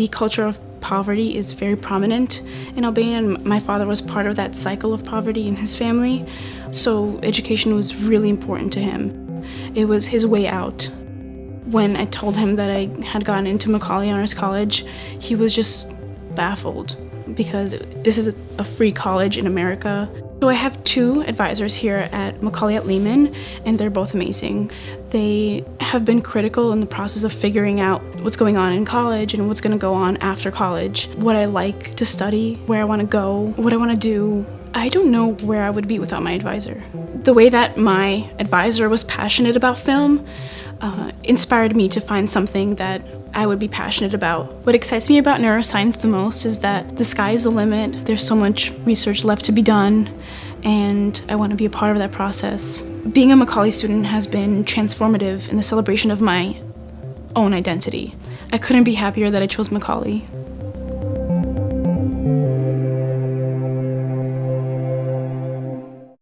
The culture of poverty is very prominent in Albania, and my father was part of that cycle of poverty in his family. So education was really important to him. It was his way out. When I told him that I had gotten into Macaulay Honors College, he was just baffled because this is a free college in America. So I have two advisors here at Macaulay at Lehman, and they're both amazing. They have been critical in the process of figuring out what's going on in college and what's going to go on after college, what I like to study, where I want to go, what I want to do. I don't know where I would be without my advisor. The way that my advisor was passionate about film uh, inspired me to find something that I would be passionate about. What excites me about neuroscience the most is that the sky is the limit. There's so much research left to be done, and I want to be a part of that process. Being a Macaulay student has been transformative in the celebration of my own identity. I couldn't be happier that I chose Macaulay.